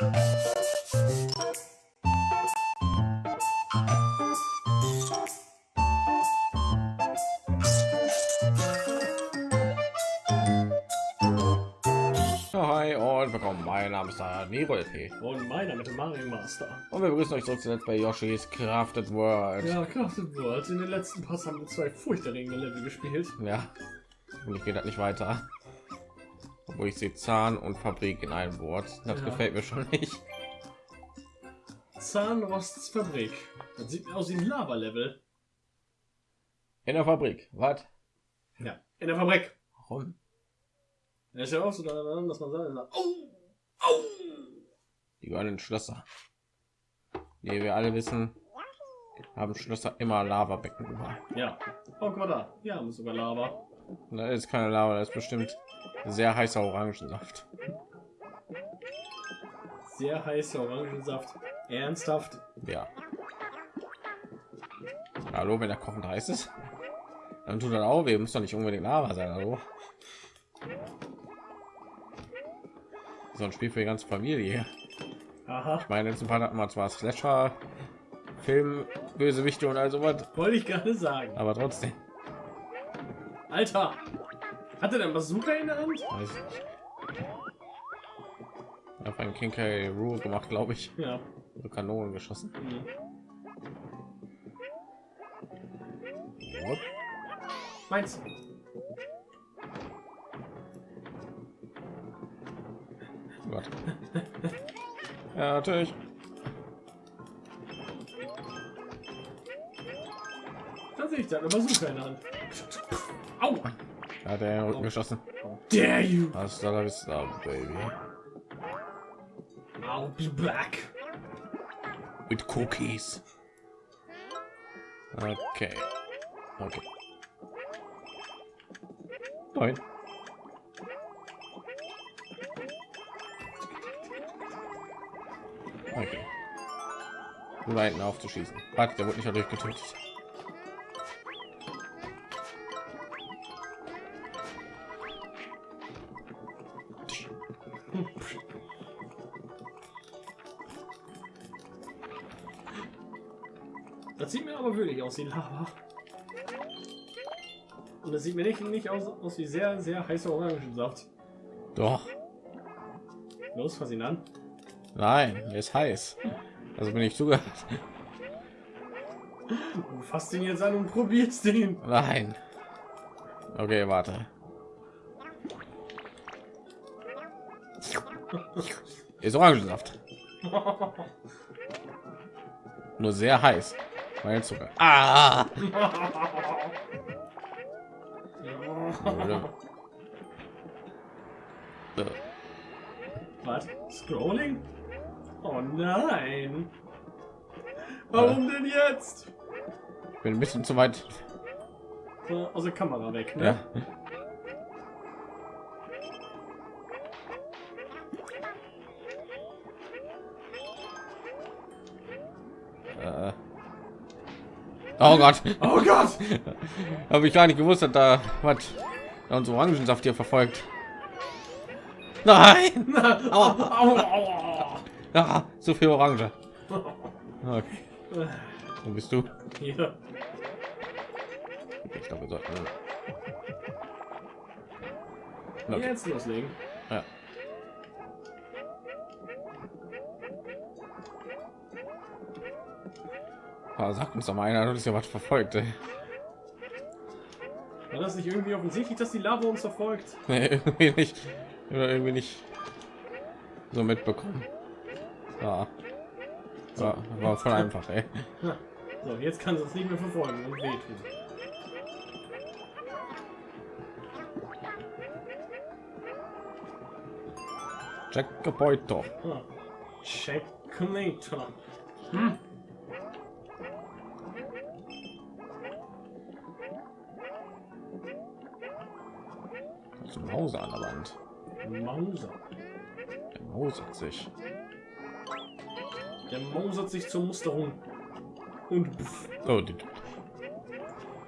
Hi und willkommen. Mein Name ist Nero LP. Und meiner mit dem Mario Master. Und wir begrüßen euch zurück zuletzt bei Yoshi's Crafted World. Ja, Crafted World. In den letzten Pass haben wir zwei furchterregende Level gespielt. Ja. Und ich gehe das nicht weiter. Obwohl ich sehe Zahn und Fabrik in einem Wort. Das Ja. gefällt mir schon nicht. Zahnrosts Fabrik. Das sieht aus wie ein Lava-Level. In der Fabrik. Was? Ja. In der Fabrik. Warum? Da ist ja auch so daran, dass man sagt, oh, oh. Die gehören in Schlösser. Wie wir alle wissen, haben Schlösser immer Lavabecken über. Ja. Oh, guck mal da. Hier haben sogar Lava. Da ist keine Lava, das ist bestimmt sehr heißer Orangensaft. Sehr heißer Orangensaft. Ernsthaft. Ja. Hallo, wenn der kochend heiß ist, dann tut er auch weh. Muss doch nicht unbedingt Lava sein. Hallo. So ein Spiel für die ganze Familie. Aha. Meine letzten Part hatten wir zwar Slasher, Film, Bösewichte und all sowas, Wollte ich gerade sagen. aber trotzdem. Alter. Hat er denn Bazooka in der Hand? Weiß ich nicht. Ich habe einen King K. Rule gemacht, glaube ich. Ja. So Kanonen geschossen. Mhm. Wupp. Meins. Gott. Ja, natürlich. Tatsächlich, der hat eine Bazooka in der Hand. Da hat er den Rücken geschossen. Dare you? Hasta la vista, baby. I'll be back. With cookies. Okay. Okay. Nein. Okay. Da hinten aufzuschießen. Warte, der wurde nicht dadurch getötet. Das sieht mir aber wirklich aus wie Lava. Und das sieht mir nicht, nicht aus, aus wie sehr, sehr heißer Orangensaft. Doch. Los, fass ihn an. Nein, er ist heiß. Also bin ich zugehört. Du fasst ihn jetzt an und probierst den. Nein. Okay, warte. Ist Orangensaft. Nur sehr heiß. Mein Zucker. Ah! Äh, Was? Scrolling? Oh nein. Warum denn jetzt? Ich bin ein bisschen zu weit. So, aus der Kamera weg, ne? Ja. Oh Gott, Oh Gott! habe ich gar nicht gewusst, dass da was da uns Orangensaft hier verfolgt. Nein, Au, au, au. ah, so viel Orange. Okay, wo bist du? Hier. Ich glaube, wir sollten. Okay. Jetzt loslegen. Ja. Ah, sag uns doch mal einer, du ist ja was verfolgt. Ey. War das nicht irgendwie offensichtlich, dass die Lava uns verfolgt? Nee, irgendwie nicht. Oder irgendwie nicht so mitbekommen. Ja. War, war voll einfach, ey. So, jetzt kann es nicht mehr verfolgen und wehtun. Checkpoint. Ah. Checkmate. Das Mauser an der Wand. Mauser. Der mausert sich. Der mausert sich zur Musterung. Und pff. Oh, die,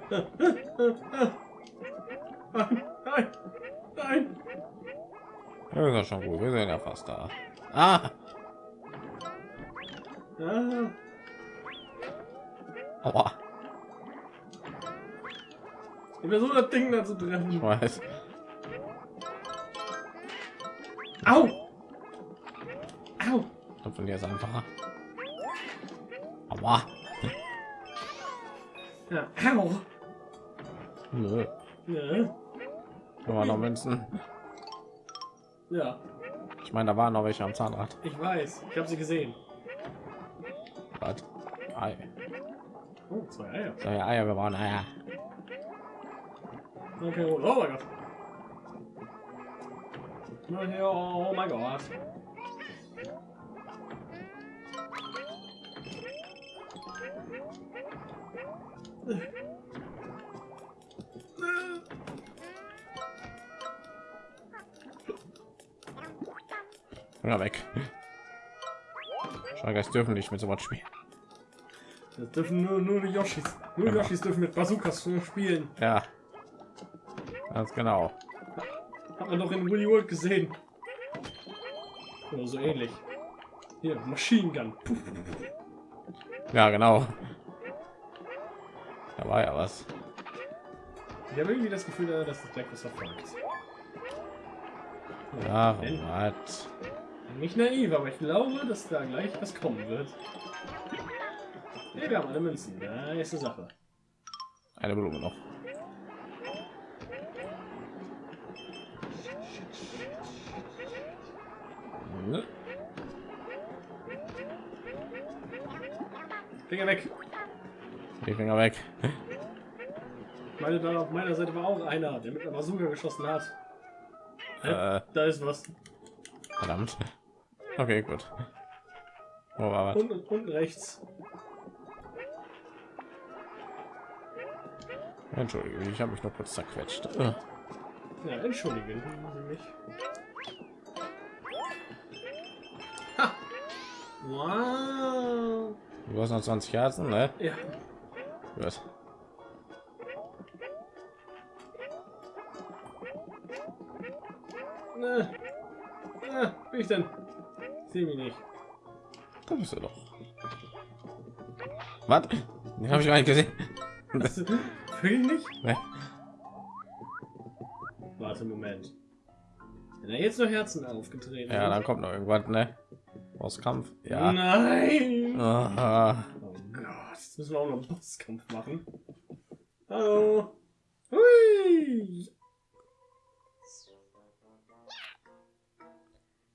Nein, nein, nein. ja, das ist schon gut. Wir sind ja fast da. Ah! Ah, Aua, ich versuche das Ding da zu treffen. ich weiß. Au! Au! Von dir ist einfacher. Aua. Ja, au! Nö. Da waren noch Münzen. ja, Ich meine, da waren noch welche am Zahnrad. ich weiß. Ich habe sie gesehen. Was? Ei. Oh, zwei Eier. Ja, Eier, wir brauchen Eier. Okay, oh, oh mein Gott. Oh mein Gott. Finger weg. Schau, dürfen nicht mit so was spielen. Das dürfen nur, nur die Yoshis. Nur Genau. Yoshis dürfen mit Bazookas spielen. Ja. Ganz genau. Hat man doch in Willy World gesehen. Oder so ähnlich. Hier, Machine Gun. Puff. Ja, genau. Da war ja was. Ich habe irgendwie das Gefühl, dass das gleich was verfolgt. Ja, was? Nicht naiv, aber ich glaube, dass da gleich was kommen wird. Hey, wir haben alle Münzen. Nice Sache. Eine Blume noch. Ne? Finger weg. Die Finger weg. Meine, da auf meiner Seite war auch einer, der mit einer Bazooka geschossen hat. Äh, Da ist was. verdammt. Okay, gut. Wo war was? Unten, unten rechts. Entschuldige, ich habe mich noch kurz zerquetscht. Äh, Ja, entschuldigen Sie mich. Ha! Wow! Du hast noch 20 Herzen, ne? Ja, Gut. ne. Ah, wie ich denn? Sehe mich nicht. Da bist du doch. Was? Den habe ich gar nicht gesehen. Das, wirklich nicht? Ne? Warte, Moment. Wenn er jetzt noch Herzen aufgetreten Ja, dann kommt noch irgendwas, ne? Kampf. Ja. Nein! Aha. Oh Gott, jetzt müssen wir auch noch einen Bosskampf machen. Hallo. Hui.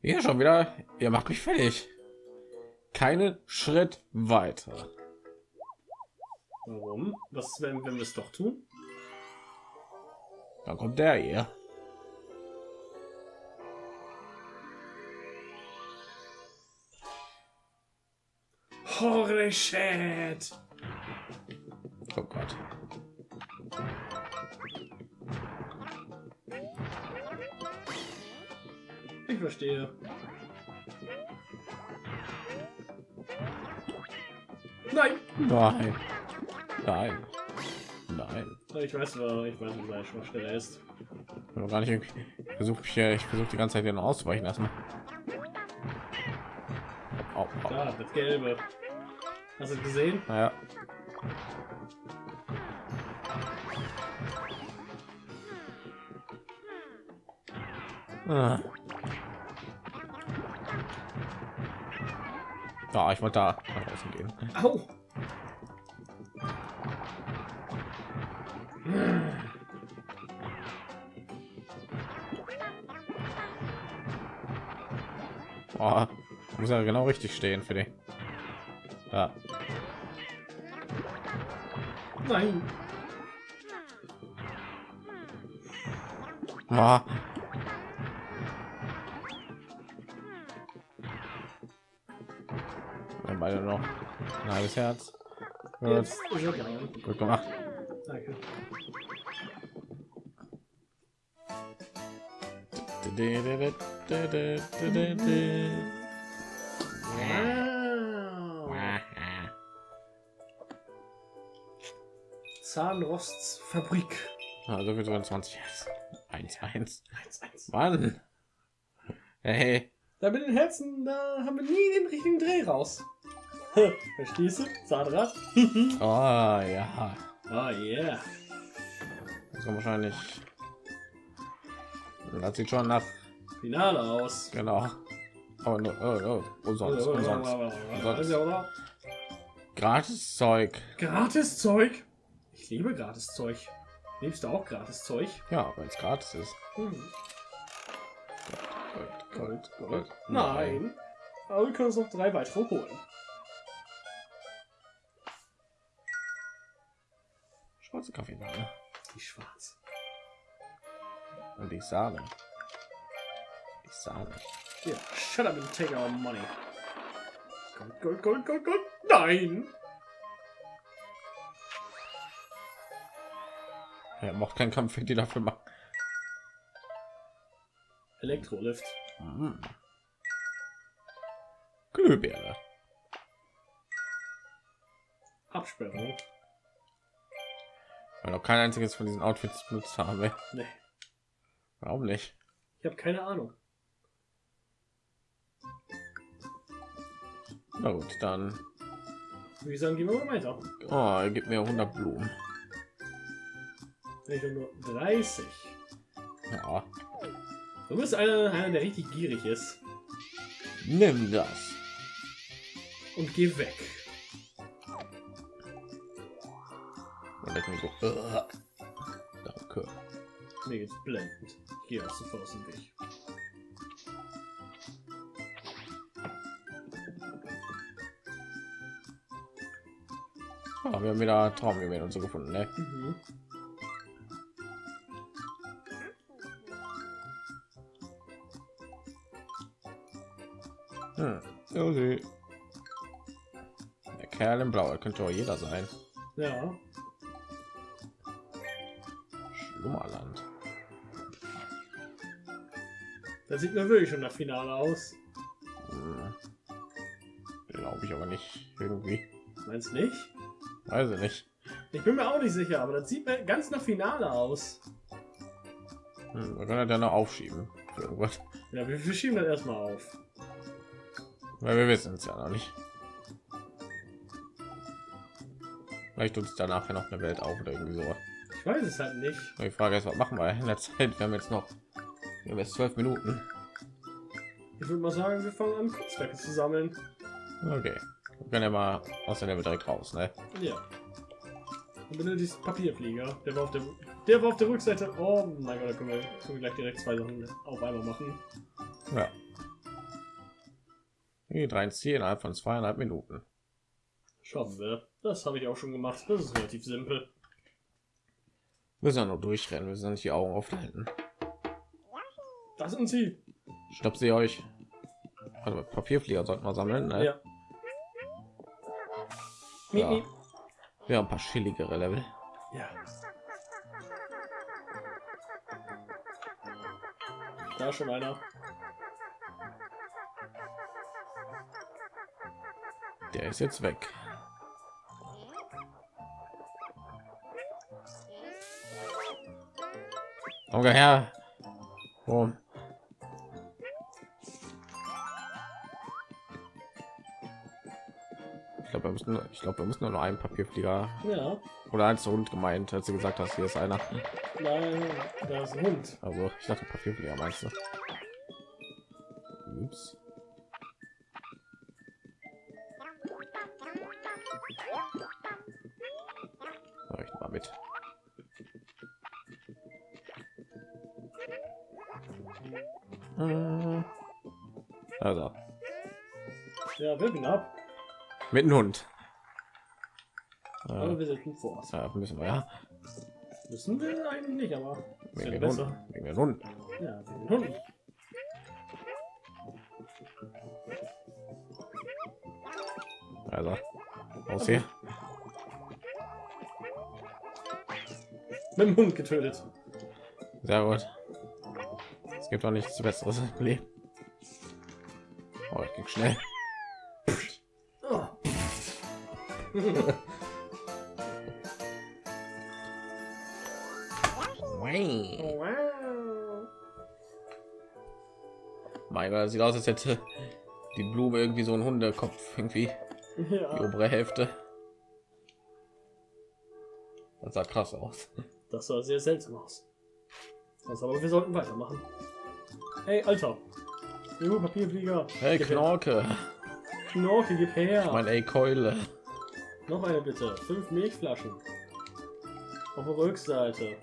Hier schon wieder. Ihr macht mich fertig. Keinen Schritt weiter. Warum? Was, wenn, wenn wir es doch tun? Dann kommt der hier. Holy shit! Oh Gott. Ich verstehe. Nein! Nein. Nein. Nein. Ich weiß, wa- ich weiß, wie seine Schwachstelle ist. Ich gar nicht irgendwie. Ich versuche hier, ich versuche die ganze Zeit den auszuweichen lassen. Au, au. Da, das Gelbe. Hast du es gesehen? Naja. Ah. Ja, ich wollte da nach außen gehen. Au! Oh, muss ja genau richtig stehen für den. Ja. Nein! Wir haben beide noch ein halbes Herz. Gut, Jetzt gut gemacht. Danke. Wow. Zahnrostsfabrik. Also für 20 Herz. 1 1. 1-1. Mann. Hey. Da mit den Herzen, da haben wir nie den richtigen Dreh raus. Verstehst du? Zahnrad? Oh ja. Oh yeah. Das kommt wahrscheinlich. Das sieht schon nach. Finale aus. Genau. Aber nur, oh, oh, umsonst, umsonst. Gratis Zeug. Gratis Zeug. Ich liebe gratis Zeug. Liebst du auch gratis Zeug? Ja, wenn es gratis ist. Hm. Gold, Gold, Gold, Gold. Nein. Aber wir können uns noch drei weitere holen. Schwarze Kaffeesahne. Die schwarz. Und die Sahne. Die Sahne. Ja, shut up and take our money. Gold, Gold, Gold, Gold, Gold. Nein! Er macht keinen Kampf, die dafür machen. Elektrolift. Mhm. Glühbirne. Absperrung. Weil noch kein einziges von diesen Outfits benutzt habe. Nee, Warum nicht? ich habe keine Ahnung. Na gut, dann. Wie sagen, gehen wir mal weiter. Oh, er gibt mir 100 Blumen. Ich nur 30. Ja, Du bist einer, einer, der richtig gierig ist. nimm das. Und geh weg. Und er kann so. Uh, danke. Mir geht's blendend. Ich gehe auch sofort aus dem Weg. Ah, wir haben wieder Traumgewehr und so gefunden, ne? Mhm. Hm. Josi. Der Kerl im Blau, könnte auch jeder sein. Ja. Schlummerland. Das sieht mir wirklich schon nach Finale aus. Hm. Glaube ich aber nicht. Irgendwie. Meinst du nicht? Weiß ich nicht. Ich bin mir auch nicht sicher, aber das sieht mir ganz nach Finale aus. Hm, wir können ja noch aufschieben. Irgendwas. Ja, wir, wir schieben das erstmal auf. Weil wir wissen es ja noch nicht. Vielleicht tut es danach ja noch eine Welt auf oder irgendwie so. Ich weiß es halt nicht. Die Frage ist, was machen wir in der Zeit? Wir haben jetzt noch wir haben jetzt zwölf Minuten. Ich würde mal sagen, wir fangen an, Kunstwerke zu sammeln. Okay. Wir können ja mal aus der Level direkt raus, ne? Ja. Und benötigst Papierflieger. Der war auf der, der war auf der Rückseite. Oh mein Gott, da können wir, können wir gleich direkt zwei Sachen auf einmal machen. Ja. Die drei Ziel innerhalb von zweieinhalb Minuten. Schaffen wir. Das habe ich auch schon gemacht. Das ist relativ simpel. Wir müssen ja nur durchrennen, wir müssen nicht die Augen aufhalten. Das sind sie. Stopp sie euch. Also Papierflieger sollten wir sammeln. Ne? Ja. Ja. miep. Wir haben ein paar chilligere Level. Ja. Da ist schon einer. Der ist jetzt weg. Komm her. Warum? Ich glaube, wir müssen, ich glaube, wir müssen nur noch einen Papierflieger Ja. oder eins Hund gemeint, als du gesagt hast, hier ist einer. Nein, da ist ein Hund. Also, ich dachte Papierflieger meinst du? Ups. Mit dem Hund. Aber wir sind gut vor uns. ja, müssen wir ja. Müssen wir eigentlich nicht, aber ist Wegen ja den Hund. Wegen den Hund. Ja, wegen Hunden. Also, aus hier. Mit dem Hund getötet. Sehr gut. Es gibt doch nichts Besseres im Leben. Oh, ich ging schnell. wow. Mein Gott, sieht aus, als hätte die Blume irgendwie so ein Hundekopf irgendwie. Die Ja, obere Hälfte. Das sah krass aus. das sah sehr seltsam aus. Das aber wir sollten weitermachen. Hey, Alter. Jo, Papierflieger. Hey. Knorke. Knorke, gib her. Mein ey Keule. Noch eine bitte. Fünf Milchflaschen. Auf der Rückseite.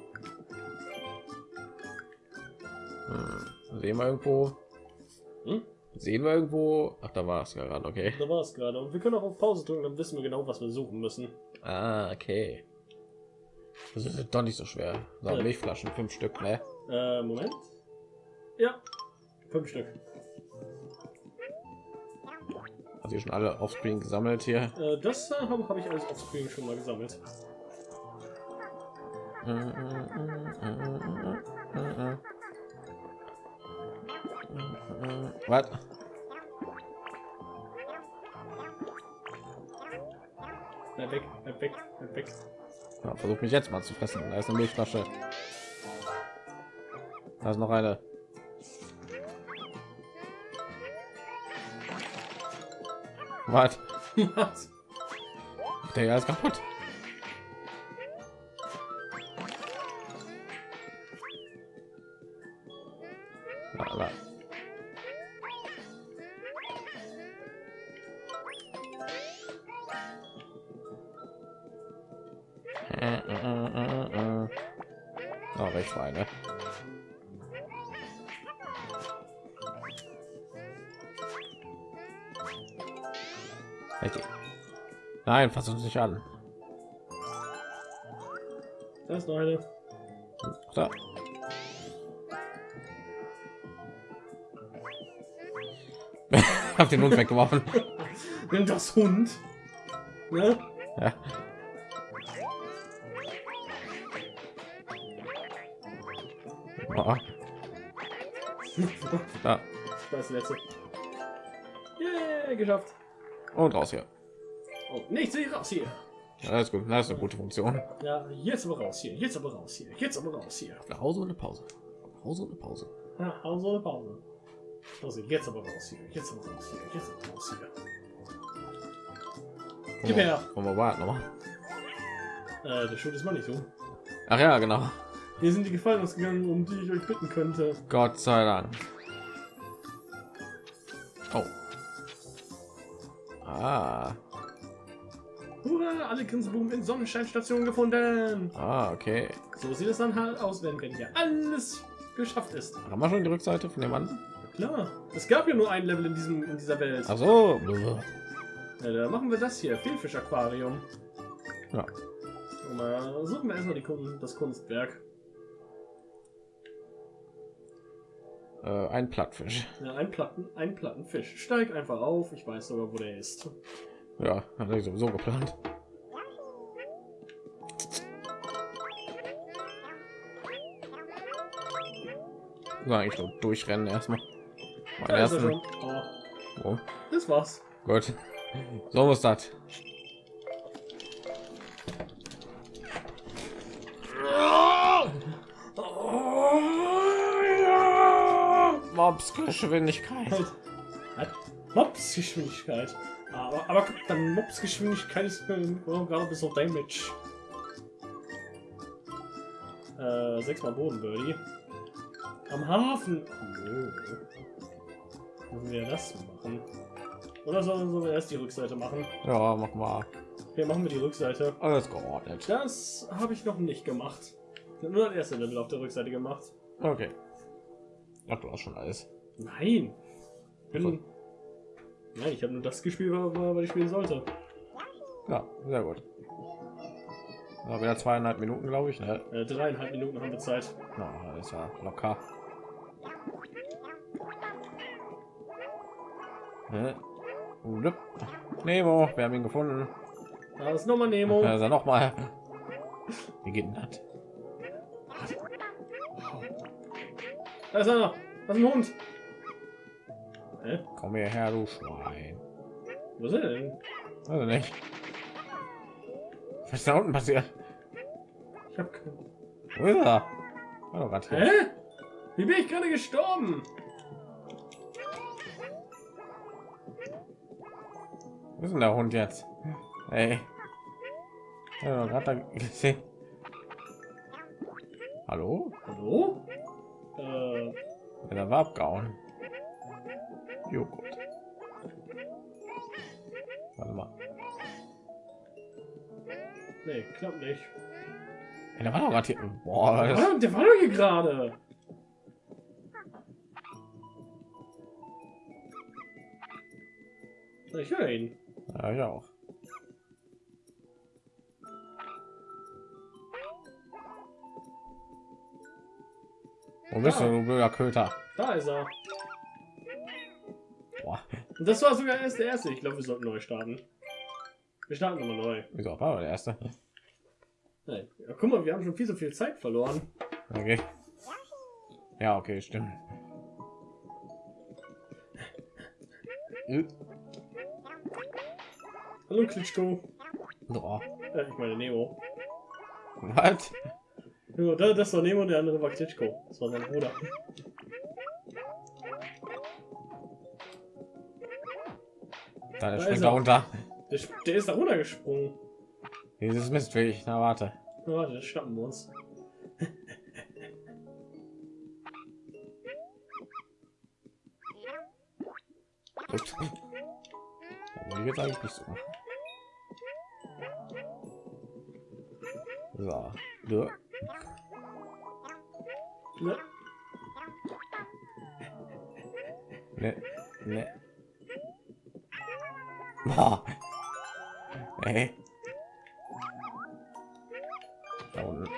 Hm. Sehen wir irgendwo? Hm? Sehen wir irgendwo? Ach, da war es gerade, okay. Da war es gerade. Und wir können auch auf Pause drücken, dann wissen wir genau, was wir suchen müssen. Ah, okay. Das ist doch nicht so schwer. So, Ja. Milchflaschen, fünf Stück, ne? Äh, Moment. Ja. Fünf Stück. Also schon alle offscreen gesammelt hier. Äh, das äh, habe hab ich alles offscreen schon mal gesammelt. Was? Bleib weg, bleib weg, bleib weg. Ja, versuch mich jetzt mal zu fressen. Da ist eine Milchflasche. Da ist noch eine. Was? Der ist kaputt. La. Äh, äh, äh. Oh, rechts war eine. Nein, fass uns nicht an. Da ist noch eine. So. Hab den Hund weggeworfen. Nimm das Hund. Ne? Ja. Oh, da. Das letzte. Yeah, geschafft. Und raus hier. Oh, nichts hier raus hier. Ja, das ist gut. Das ist eine gute Funktion. Ja, jetzt aber raus hier. Jetzt aber raus hier. Jetzt aber raus hier. Eine Pause und eine Pause. Eine Pause und eine Pause. Ja, Pause oder Pause. Also jetzt aber raus hier. Jetzt aber raus hier. Jetzt aber raus hier. Gib her. Wollen wir warten nochmal? Äh, der Schuld ist mal nicht so. Ach ja, genau. Hier sind die Gefallen ausgegangen, um die ich euch bitten könnte. Gott sei Dank. Oh. Ah. Hurra, alle Grinseboom in Sonnenscheinstation gefunden. Ah, okay. So sieht es dann halt aus, wenn, wenn hier alles geschafft ist. Haben wir schon die Rückseite von dem Mann? Klar, es gab ja nur ein Level in, diesem, in dieser Welt. Ach so. Ja, da machen wir das hier, Fehlfisch-Aquarium. Ja. Und mal suchen wir erstmal die Kun das Kunstwerk. Äh, ein Plattfisch. Ja, ein Platten, ein Plattenfisch. Steig einfach auf, ich weiß sogar, wo der ist. Ja, hatte ich sowieso geplant. So, eigentlich nur durchrennen erstmal. Mein er ersten. Oh, Oh, das war's. gut. So muss das. Mobs Geschwindigkeit. Halt. Halt. Aber, aber guck, dann Mops-Geschwindigkeit ist äh, oh, gerade bis auf Damage. Äh, sechsmal Bodenbirdie. Am Hafen. Nö. Müssen wir das machen? Oder sollen wir erst die Rückseite machen? Ja, mach mal. Hier machen wir die Rückseite. Alles geordnet. Das habe ich noch nicht gemacht. Ich habe nur das erste Level auf der Rückseite gemacht. Okay. Ach, du hast schon alles. Nein. Bin. Nein, ich habe nur das gespielt, was ich spielen sollte. Ja, sehr gut. Ja, wieder zweieinhalb Minuten, glaube ich. Ne? Äh, dreieinhalb Minuten haben wir Zeit. Na, das ist ja locker. Ne? Nemo, wir haben ihn gefunden. Da ist nochmal Nemo. Da ist er noch mal. Wie geht denn das? Da ist einer. Das ist ein Hund. Hä? Komm hierher, du Schwein. Wo ist denn? Also nicht. Was ist da unten passiert? Ich hab keine. Wo ist er? Hä? Wie bin ich gerade gestorben? Was ist denn der Hund jetzt? Ey. Ja, gerade da gesehen. Hallo? Hallo? Äh, Ja, der war abgehauen. Joghurt. Warte mal. nee, klappt nicht. Ja, der war doch gerade hier. Boah, das, Ah, der war doch hier gerade. Ich höre ihn. ja, ich auch. Wo bist du, du blöder Köter? Da ist er. Boah, Und das war sogar erst der erste. Ich glaube, wir sollten neu starten. Wir starten nochmal neu. wieso war der erste? Nein. Ja, guck mal, wir haben schon viel so viel Zeit verloren. Okay. Ja, okay, stimmt. Hallo Klitschko. Oh, Äh, ich meine Nemo. was? Ja, da- das war Nemo und der andere war Klitschko. Das war sein Bruder. Da der Da springt ist da er. runter. Der, der ist da runtergesprungen. Dieses Mistviech. Na warte. Na, warte, das schnappen wir uns. Ups. Da ich jetzt eigentlich nicht so machen. So. Ja. Ne? Ne, ne. Boah. Ey. Da unten.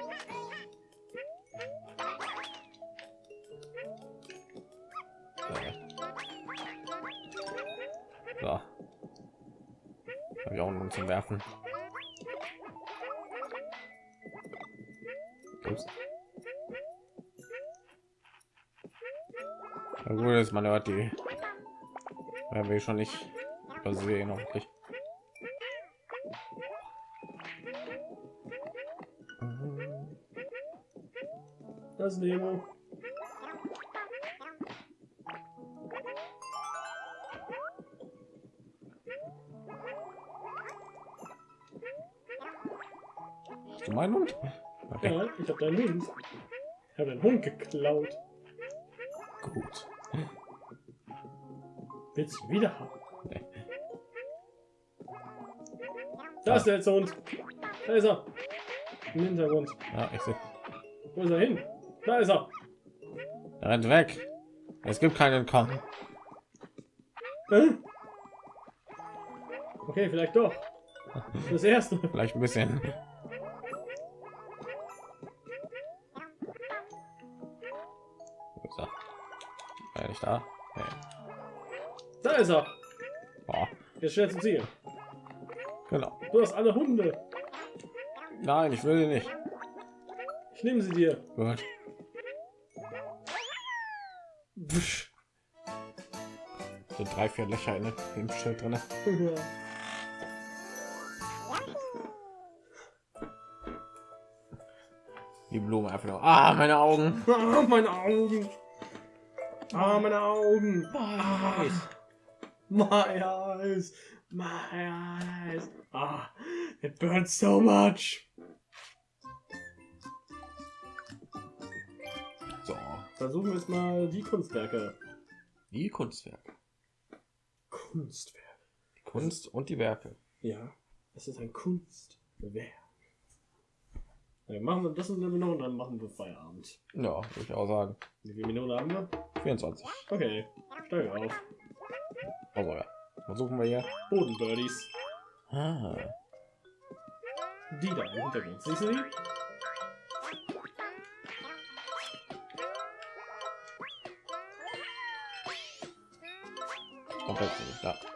So. Hab ich auch noch zum Werfen. Ups. Na gut, ist man hört die. Werden wir schon nicht übersehen, hoffentlich. Das Nemo. Hast du meinen Hund? Okay, Ja, ich habe deinen Hund. Ich habe deinen Hund geklaut. gut. Willst du wieder haben? Da ist der letzte Hund. Da ist er. Im Hintergrund. Ja, ich sehe. Wo ist er hin? Da ist er. Er rennt weg. Es gibt keinen Entkommen. Hä? Okay, vielleicht doch. Das erste. Vielleicht ein bisschen. Er? War er nicht da? Nee. Da ist er. Boah, Jetzt schwer zu ziehen. Genau. Du hast alle Hunde. Nein, ich will nicht. Ich nehme sie dir. Gut. Psch. sind drei, vier Löcher in dem Schild drin. Die Blume einfach nur. Ah, meine Augen. Ah, meine Augen. Ah, meine Augen. Weiß. My eyes. My eyes. Ah, it burns so much. So, Versuchen wir jetzt mal die Kunstwerke. die Kunstwerke. Kunstwerk. Die Kunst und die Werke. Ja, es ist ein Kunstwerk. Ja, machen wir das Level noch und dann machen wir Feierabend. Ja, würde ich auch sagen. Wie viele Minuten haben wir? 24. Okay, steige auf. Also ja. Versuchen wir hier. Bodenbirdies. Ah, Die da im Hintergrund. Siehst du die? komplett da.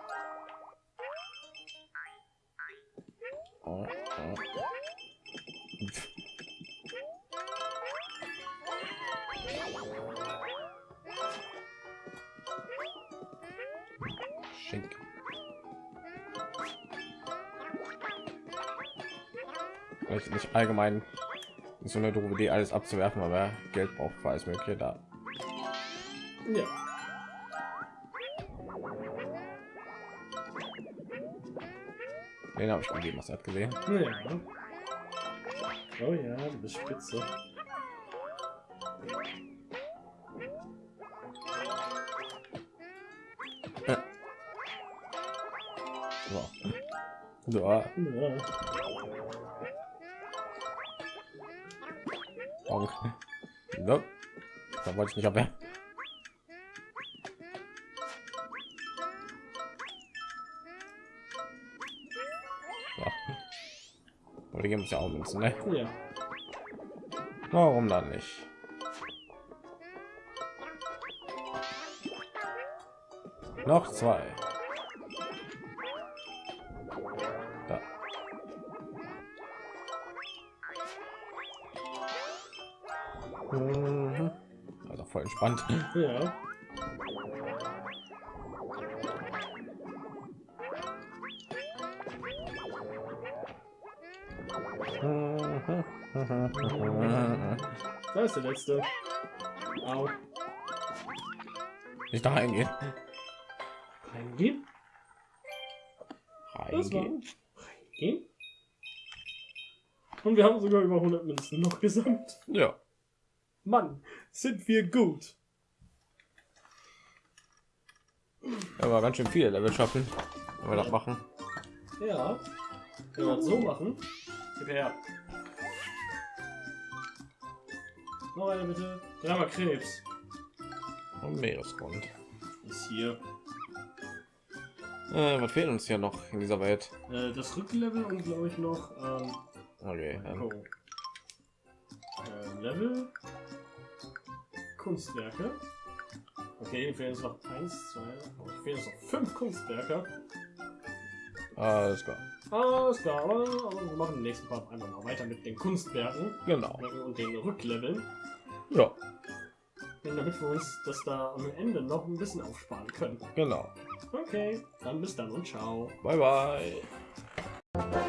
Allgemein ist so eine doofe Idee, alles abzuwerfen, aber Geld braucht für alles mögliche da. Ja. Den habe ich gegeben, was er hat gesehen. Ja. Oh ja, du bist spitze. So. So. Ja. Bonk. So. Da wollte ich nicht abwehren. Die geben uns ja auch Münzen, ne? ja. Warum dann nicht? Noch zwei. Mhm. Also voll entspannt. Ja. Da ist der letzte. Au. Nicht da reingehen. Reingehen. Reingehen. reingehen. Und wir haben sogar über 100 Münzen noch gesamt. Ja. Mann, sind wir gut. Aber ganz schön viele Level schaffen, wenn wir das machen. Ja. Wenn wir das so machen. Her. Noch eine bitte. Dreimal Krebs. Und Meeresgrund. Ist hier. Äh, was fehlt uns hier noch in dieser Welt? Äh, das Rücklevel und glaube ich noch ähm, Okay. Ähm, oh. äh, Level Kunstwerke. Okay, hier fehlen noch eins, zwei, oh, hier fehlen uns noch fünf Kunstwerke. alles klar. Alles klar, aber, aber wir machen den nächsten Part einfach mal weiter mit den Kunstwerken Genau. und den Rückleveln, Ja, damit wir uns das da am Ende noch ein bisschen aufsparen können. genau. Okay, dann bis dann und ciao. Bye bye.